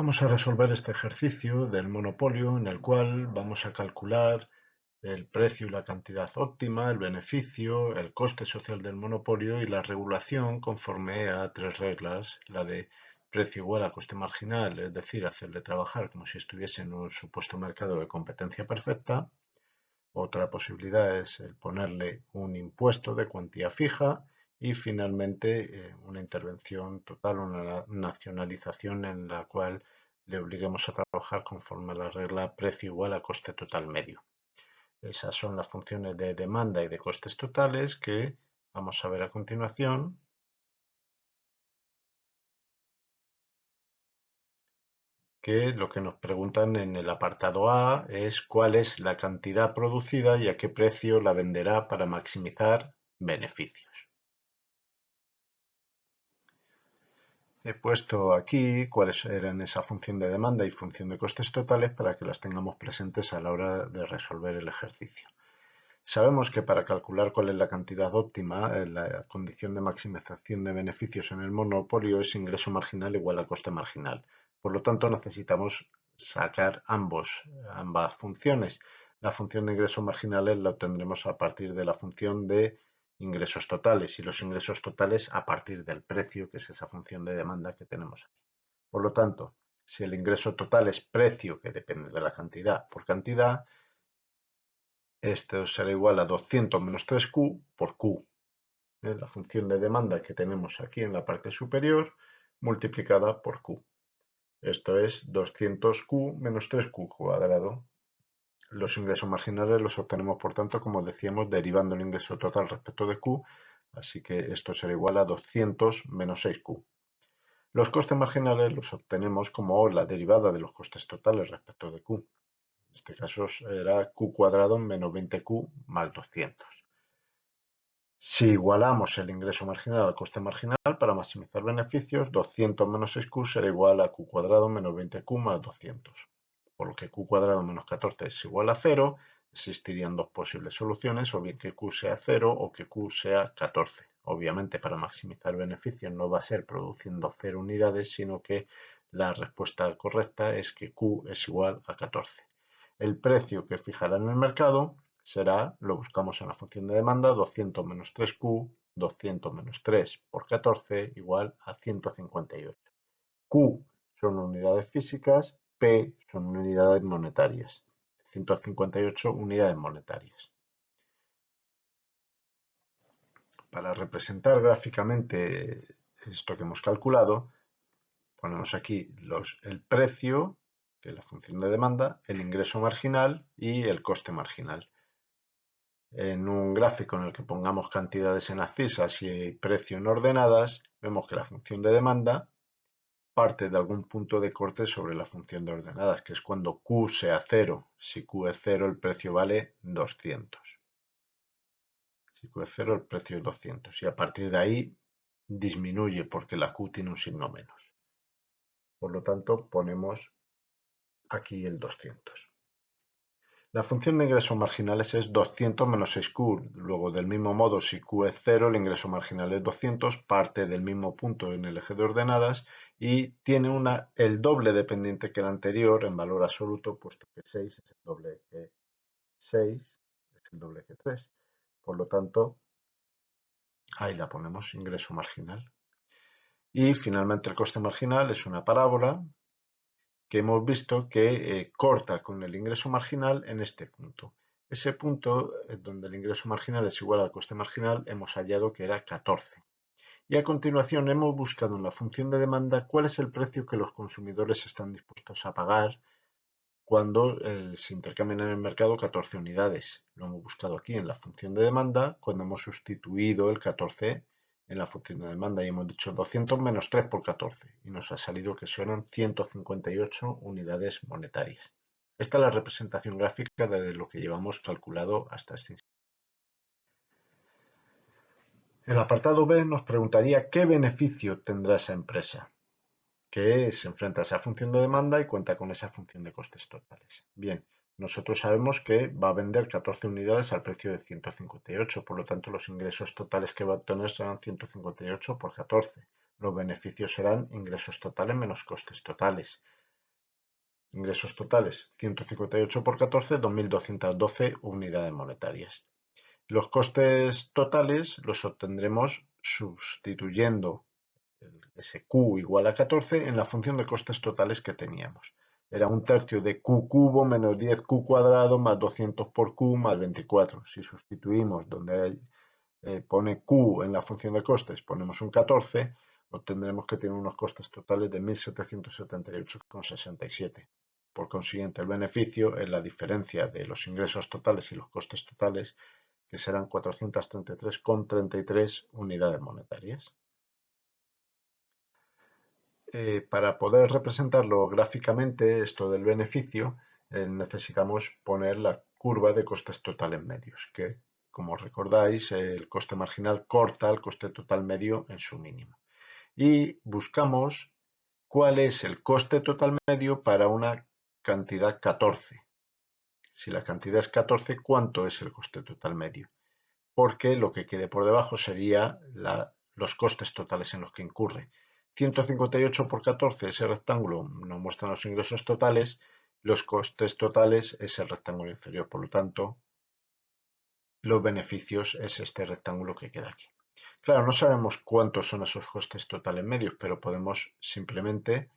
Vamos a resolver este ejercicio del monopolio en el cual vamos a calcular el precio y la cantidad óptima, el beneficio, el coste social del monopolio y la regulación conforme a tres reglas, la de precio igual a coste marginal, es decir, hacerle trabajar como si estuviese en un supuesto mercado de competencia perfecta. Otra posibilidad es el ponerle un impuesto de cuantía fija y finalmente eh, una intervención total, una nacionalización en la cual le obliguemos a trabajar conforme a la regla precio igual a coste total medio. Esas son las funciones de demanda y de costes totales que vamos a ver a continuación. que lo que nos preguntan en el apartado A es cuál es la cantidad producida y a qué precio la venderá para maximizar beneficios. He puesto aquí cuáles eran esa función de demanda y función de costes totales para que las tengamos presentes a la hora de resolver el ejercicio. Sabemos que para calcular cuál es la cantidad óptima, eh, la condición de maximización de beneficios en el monopolio es ingreso marginal igual a coste marginal. Por lo tanto, necesitamos sacar ambos, ambas funciones. La función de ingresos marginales la obtendremos a partir de la función de ingresos totales y los ingresos totales a partir del precio, que es esa función de demanda que tenemos aquí. Por lo tanto, si el ingreso total es precio, que depende de la cantidad por cantidad, esto será igual a 200 menos 3Q por Q, ¿eh? la función de demanda que tenemos aquí en la parte superior multiplicada por Q. Esto es 200Q menos 3Q cuadrado los ingresos marginales los obtenemos, por tanto, como decíamos, derivando el ingreso total respecto de Q, así que esto será igual a 200 menos 6Q. Los costes marginales los obtenemos como la derivada de los costes totales respecto de Q. En este caso será Q cuadrado menos 20Q más 200. Si igualamos el ingreso marginal al coste marginal para maximizar beneficios, 200 menos 6Q será igual a Q cuadrado menos 20Q más 200 por lo que q cuadrado menos 14 es igual a 0, existirían dos posibles soluciones, o bien que q sea 0 o que q sea 14. Obviamente para maximizar beneficios no va a ser produciendo 0 unidades, sino que la respuesta correcta es que q es igual a 14. El precio que fijará en el mercado será, lo buscamos en la función de demanda, 200 menos 3q, 200 menos 3 por 14 igual a 158. Q son unidades físicas P son unidades monetarias, 158 unidades monetarias. Para representar gráficamente esto que hemos calculado, ponemos aquí los, el precio, que es la función de demanda, el ingreso marginal y el coste marginal. En un gráfico en el que pongamos cantidades en abscisas y precio en ordenadas, vemos que la función de demanda parte de algún punto de corte sobre la función de ordenadas, que es cuando Q sea 0. Si Q es 0, el precio vale 200. Si Q es 0, el precio es 200. Y a partir de ahí disminuye porque la Q tiene un signo menos. Por lo tanto, ponemos aquí el 200. La función de ingresos marginales es 200 menos 6Q. Luego, del mismo modo, si Q es 0, el ingreso marginal es 200, parte del mismo punto en el eje de ordenadas y tiene una, el doble dependiente que el anterior en valor absoluto, puesto que 6 es el doble que 6, es el doble que 3. Por lo tanto, ahí la ponemos, ingreso marginal. Y finalmente el coste marginal es una parábola que hemos visto que eh, corta con el ingreso marginal en este punto. Ese punto eh, donde el ingreso marginal es igual al coste marginal hemos hallado que era 14. Y a continuación hemos buscado en la función de demanda cuál es el precio que los consumidores están dispuestos a pagar cuando eh, se intercambian en el mercado 14 unidades. Lo hemos buscado aquí en la función de demanda cuando hemos sustituido el 14 en la función de demanda y hemos dicho 200 menos 3 por 14 y nos ha salido que son 158 unidades monetarias. Esta es la representación gráfica de lo que llevamos calculado hasta este instante. El apartado B nos preguntaría qué beneficio tendrá esa empresa que se enfrenta a esa función de demanda y cuenta con esa función de costes totales. Bien, nosotros sabemos que va a vender 14 unidades al precio de 158, por lo tanto los ingresos totales que va a obtener serán 158 por 14. Los beneficios serán ingresos totales menos costes totales. Ingresos totales 158 por 14, 2.212 unidades monetarias. Los costes totales los obtendremos sustituyendo ese Q igual a 14 en la función de costes totales que teníamos. Era un tercio de Q cubo menos 10Q cuadrado más 200 por Q más 24. Si sustituimos donde eh, pone Q en la función de costes, ponemos un 14, obtendremos que tiene unos costes totales de 1.778,67. Por consiguiente, el beneficio es la diferencia de los ingresos totales y los costes totales, que serán 433,33 unidades monetarias. Eh, para poder representarlo gráficamente, esto del beneficio, eh, necesitamos poner la curva de costes totales medios, que, como recordáis, el coste marginal corta el coste total medio en su mínimo. Y buscamos cuál es el coste total medio para una cantidad 14. Si la cantidad es 14, ¿cuánto es el coste total medio? Porque lo que quede por debajo sería los costes totales en los que incurre. 158 por 14, ese rectángulo nos muestra los ingresos totales, los costes totales es el rectángulo inferior, por lo tanto, los beneficios es este rectángulo que queda aquí. Claro, no sabemos cuántos son esos costes totales medios, pero podemos simplemente,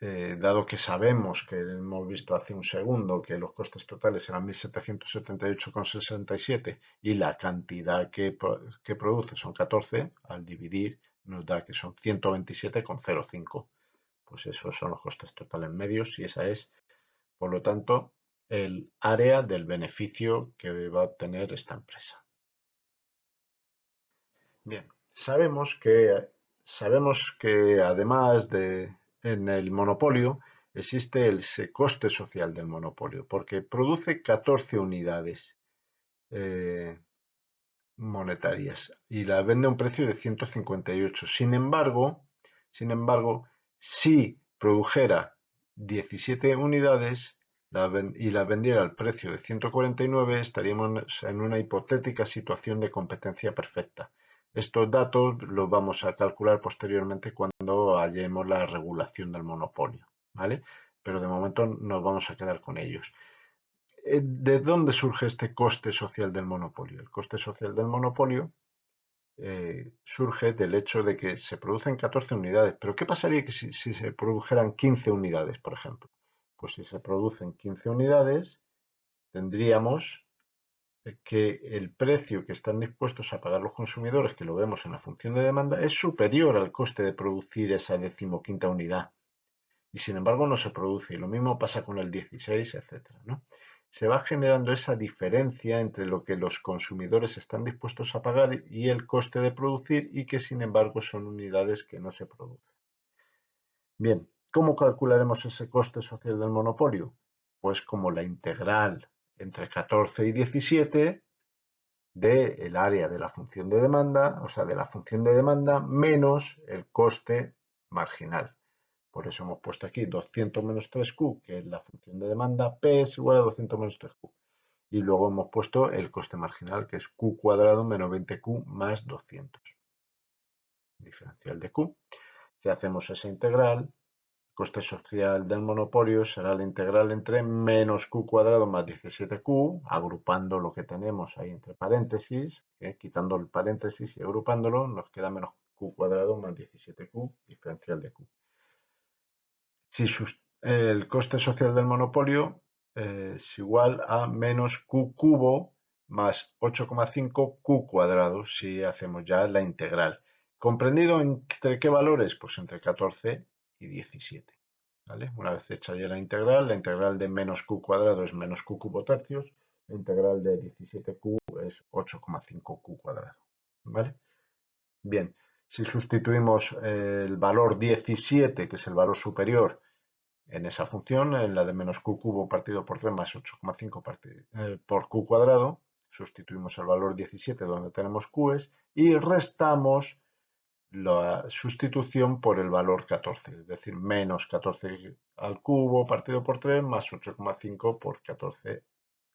eh, dado que sabemos que hemos visto hace un segundo que los costes totales eran 1778,67 y la cantidad que, que produce son 14, al dividir nos da que son 127,05. Pues esos son los costes totales medios y esa es, por lo tanto, el área del beneficio que va a obtener esta empresa. Bien, sabemos que, sabemos que además de en el monopolio existe el coste social del monopolio porque produce 14 unidades. Eh, monetarias y la vende a un precio de 158. Sin embargo, sin embargo, si produjera 17 unidades y la vendiera al precio de 149, estaríamos en una hipotética situación de competencia perfecta. Estos datos los vamos a calcular posteriormente cuando hallemos la regulación del monopolio, ¿vale? Pero de momento nos vamos a quedar con ellos. Eh, ¿De dónde surge este coste social del monopolio? El coste social del monopolio eh, surge del hecho de que se producen 14 unidades. Pero ¿qué pasaría si, si, se produjeran 15 unidades, por ejemplo? Pues si se producen 15 unidades, tendríamos que el precio que están dispuestos a pagar los consumidores, que lo vemos en la función de demanda, es superior al coste de producir esa decimoquinta unidad. Y sin embargo no se produce. Y lo mismo pasa con el 16, etc. ¿no? se va generando esa diferencia entre lo que los consumidores están dispuestos a pagar y el coste de producir y que sin embargo son unidades que no se producen. Bien, ¿cómo calcularemos ese coste social del monopolio? Pues como la integral entre 14 y 17 del área de la función de demanda, o sea, de la función de demanda menos el coste marginal. Por eso hemos puesto aquí 200 menos 3Q, que es la función de demanda, P es igual a 200 menos 3Q. Y luego hemos puesto el coste marginal, que es Q cuadrado menos 20Q más 200. Diferencial de Q. Si hacemos esa integral, coste social del monopolio será la integral entre menos Q cuadrado más 17Q, agrupando lo que tenemos ahí entre paréntesis, quitando el paréntesis y agrupándolo, nos queda menos Q cuadrado más 17Q, diferencial de Q. Si el coste social del monopolio eh, es igual a menos Q cubo más 8,5 Q cuadrado si hacemos ya la integral. ¿Comprendido entre qué valores? Pues entre 14 y 17. Una vez hecha ya la integral, la integral de menos Q cuadrado es menos Q cubo tercios, la integral de 17Q es 8,5 Q cuadrado. ¿Vale? Bien, si sustituimos el valor 17, que es el valor superior, en esa función, en la de menos q cubo partido por 3 más 8,5 eh, por q cuadrado, sustituimos el valor 17 donde tenemos q's y restamos la sustitución por el valor 14, es decir, menos 14 al cubo partido por 3 más 8,5 por 14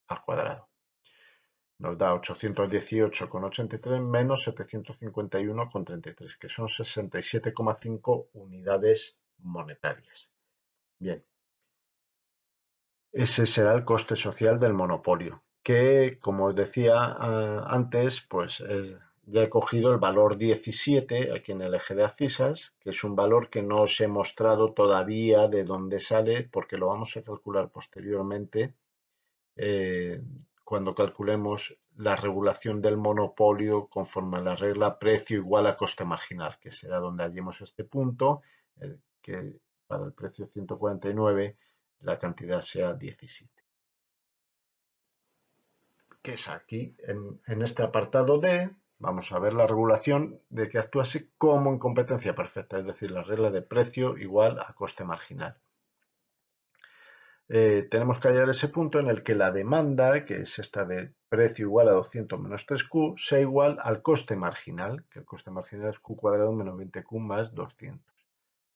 al cuadrado nos da 818,83 menos 751,33, que son 67,5 unidades monetarias. Bien, ese será el coste social del monopolio, que como os decía ah, antes, pues ya he cogido el valor 17 aquí en el eje de abscisas, que es un valor que no os he mostrado todavía de dónde sale, porque lo vamos a calcular posteriormente eh, cuando calculemos la regulación del monopolio conforme a la regla precio igual a coste marginal, que será donde hallemos este punto, que para el precio 149 la cantidad sea 17. Que es aquí, en, este apartado D, vamos a ver la regulación de que actuase como en competencia perfecta, es decir, la regla de precio igual a coste marginal. Eh, tenemos que hallar ese punto en el que la demanda, que es esta de precio igual a 200 menos 3Q, sea igual al coste marginal, que el coste marginal es Q cuadrado menos 20Q más 200.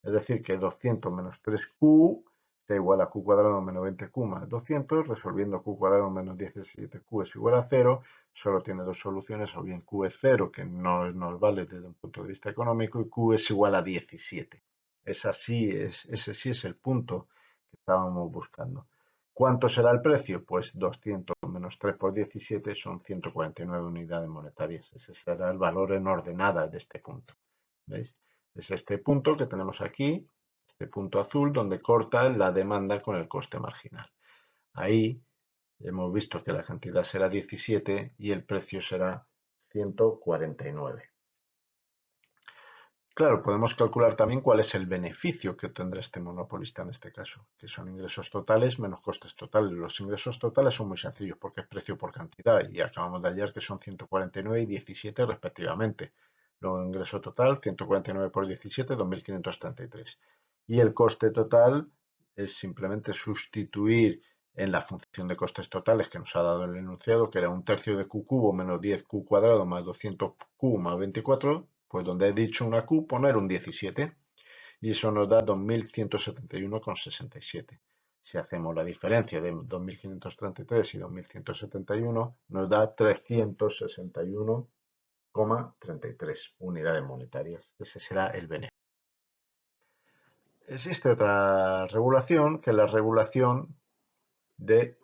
Es decir, que 200 menos 3Q sea igual a q cuadrado menos 20q más 200, resolviendo q cuadrado menos 17q es igual a 0, solo tiene dos soluciones, o bien q es 0, que no nos vale desde un punto de vista económico, y q es igual a 17. Es así, es, ese sí es el punto que estábamos buscando. ¿Cuánto será el precio? Pues 200 menos 3 por 17 son 149 unidades monetarias. Ese será el valor en ordenada de este punto. ¿Veis? Es este punto que tenemos aquí, este punto azul donde corta la demanda con el coste marginal. Ahí hemos visto que la cantidad será 17 y el precio será 149. Claro, podemos calcular también cuál es el beneficio que obtendrá este monopolista en este caso, que son ingresos totales menos costes totales. Los ingresos totales son muy sencillos porque es precio por cantidad y acabamos de hallar que son 149 y 17 respectivamente. Luego ingreso total, 149 por 17, 2.533 y el coste total es simplemente sustituir en la función de costes totales que nos ha dado el enunciado, que era un tercio de q cubo menos 10q cuadrado más 200q más 24, pues donde he dicho una q, poner un 17. Y eso nos da 2171,67. Si hacemos la diferencia de 2533 y 2171, nos da 361,33 unidades monetarias. Ese será el beneficio. Existe otra regulación que es la regulación de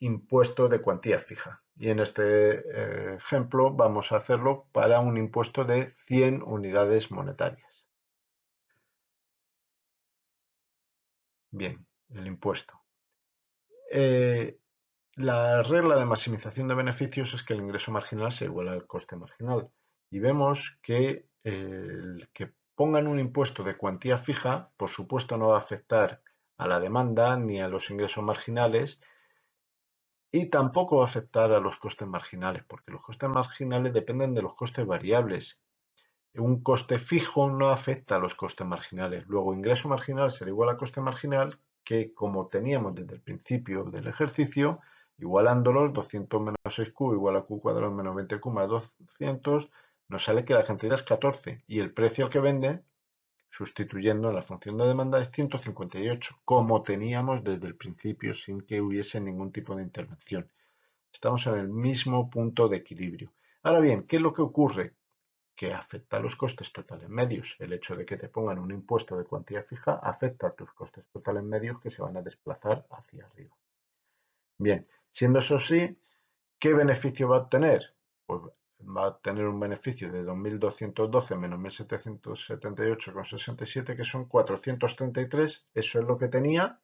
impuesto de cuantía fija. Y en este eh, ejemplo vamos a hacerlo para un impuesto de 100 unidades monetarias. Bien, el impuesto. Eh, la regla de maximización de beneficios es que el ingreso marginal se iguala al coste marginal. Y vemos que el que pongan un impuesto de cuantía fija, por supuesto no va a afectar a la demanda ni a los ingresos marginales y tampoco va a afectar a los costes marginales, porque los costes marginales dependen de los costes variables. Un coste fijo no afecta a los costes marginales. Luego, ingreso marginal será igual a coste marginal, que como teníamos desde el principio del ejercicio, igualándolos, 200 menos 6q igual a q cuadrado menos 20q más 200, nos sale que la cantidad es 14 y el precio al que vende, sustituyendo la función de demanda, es 158, como teníamos desde el principio sin que hubiese ningún tipo de intervención. Estamos en el mismo punto de equilibrio. Ahora bien, ¿qué es lo que ocurre? Que afecta a los costes totales medios. El hecho de que te pongan un impuesto de cuantía fija afecta a tus costes totales medios que se van a desplazar hacia arriba. Bien, siendo eso así, ¿qué beneficio va a obtener? Pues va a tener un beneficio de 2.212 menos 1.778,67, que son 433. Eso es lo que tenía,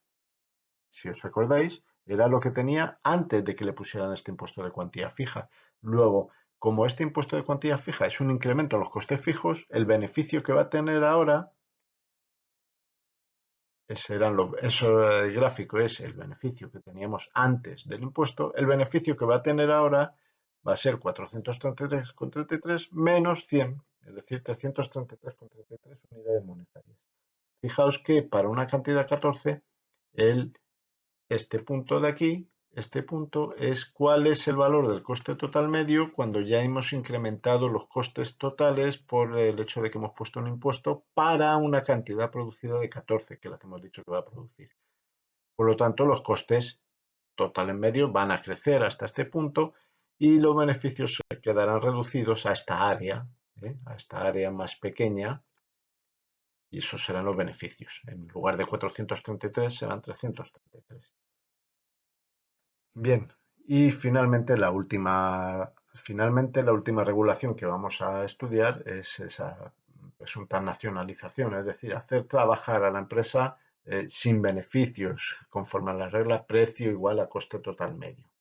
si os recordáis, era lo que tenía antes de que le pusieran este impuesto de cuantía fija. Luego, como este impuesto de cuantía fija es un incremento en los costes fijos, el beneficio que va a tener ahora, eso el gráfico es el beneficio que teníamos antes del impuesto, el beneficio que va a tener ahora va a ser 433,33 menos 100, es decir, 333,33 unidades monetarias. Fijaos que para una cantidad 14, el, este punto de aquí, este punto es cuál es el valor del coste total medio cuando ya hemos incrementado los costes totales por el hecho de que hemos puesto un impuesto para una cantidad producida de 14, que es la que hemos dicho que va a producir. Por lo tanto, los costes totales medios van a crecer hasta este punto y los beneficios quedarán reducidos a esta área, ¿eh? a esta área más pequeña, y esos serán los beneficios. En lugar de 433 serán 333. Bien, y finalmente la última, finalmente la última regulación que vamos a estudiar es esa presunta nacionalización, es decir, hacer trabajar a la empresa eh, sin beneficios, conforme a las reglas precio igual a coste total medio.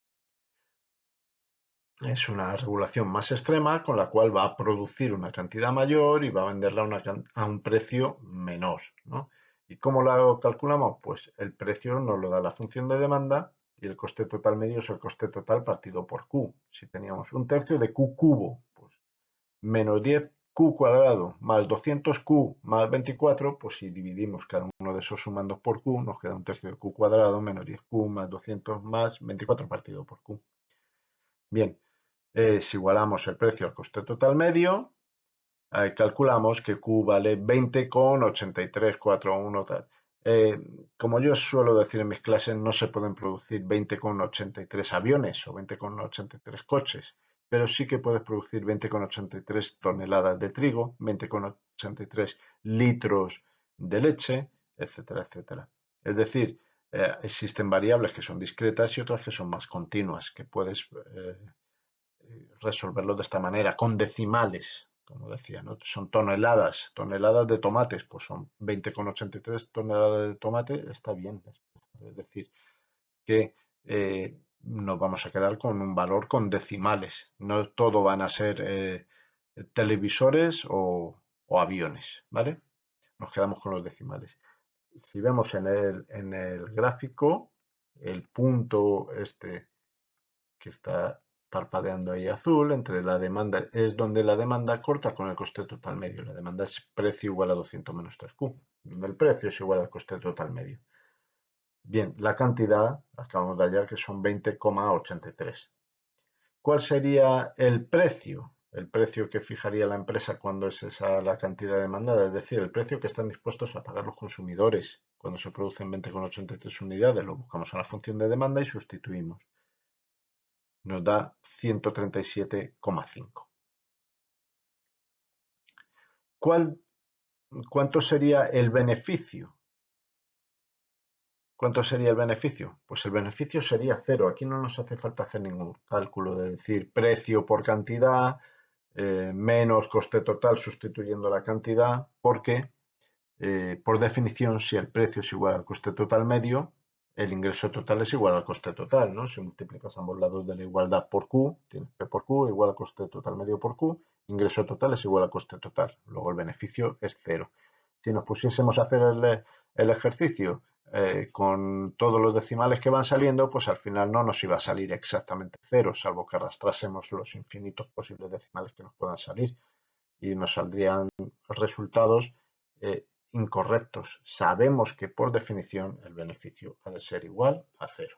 Es una regulación más extrema con la cual va a producir una cantidad mayor y va a venderla a un precio menor. ¿Y cómo lo calculamos? Pues el precio nos lo da la función de demanda y el coste total medio es el coste total partido por Q. Si teníamos un tercio de Q cubo, pues menos 10Q cuadrado más 200Q más 24, pues si dividimos cada uno de esos sumandos por Q, nos queda un tercio de Q cuadrado menos 10Q más 200 más 24 partido por Q. Bien, si igualamos el precio al coste total medio, calculamos que Q vale 20,8341 tal. Eh, como yo suelo decir en mis clases, no se pueden producir 20,83 aviones o 20,83 coches, pero sí que puedes producir 20,83 toneladas de trigo, 20,83 litros de leche, etcétera, etcétera. Es decir, eh, existen variables que son discretas y otras que son más continuas, que puedes eh, resolverlo de esta manera, con decimales, como decía, ¿no? son toneladas, toneladas de tomates, pues son 20,83 toneladas de tomate, está bien. Es decir, que eh, nos vamos a quedar con un valor con decimales. No todo van a ser eh, televisores o, aviones, ¿vale? Nos quedamos con los decimales. Si vemos en el, en el gráfico, el punto este que está parpadeando ahí azul, entre la demanda, es donde la demanda corta con el coste total medio. La demanda es precio igual a 200 menos 3Q. El precio es igual al coste total medio. Bien, la cantidad, acabamos de hallar que son 20,83. ¿Cuál sería el precio? El precio que fijaría la empresa cuando es esa la cantidad demandada, es decir, el precio que están dispuestos a pagar los consumidores cuando se producen 20,83 unidades. Lo buscamos en la función de demanda y sustituimos nos da 137,5. ¿Cuánto sería el beneficio? ¿Cuánto sería el beneficio? Pues el beneficio sería cero. Aquí no nos hace falta hacer ningún cálculo de decir precio por cantidad, eh, menos coste total sustituyendo la cantidad, porque eh, por definición si el precio es igual al coste total medio, el ingreso total es igual al coste total, ¿no? Si multiplicas ambos lados de la igualdad por Q, tienes P por Q igual al coste total medio por Q, ingreso total es igual al coste total, luego el beneficio es cero. Si nos pusiésemos a hacer el, ejercicio eh, con todos los decimales que van saliendo, pues al final no nos iba a salir exactamente cero, salvo que arrastrásemos los infinitos posibles decimales que nos puedan salir y nos saldrían resultados eh, incorrectos. Sabemos que por definición el beneficio ha de ser igual a cero.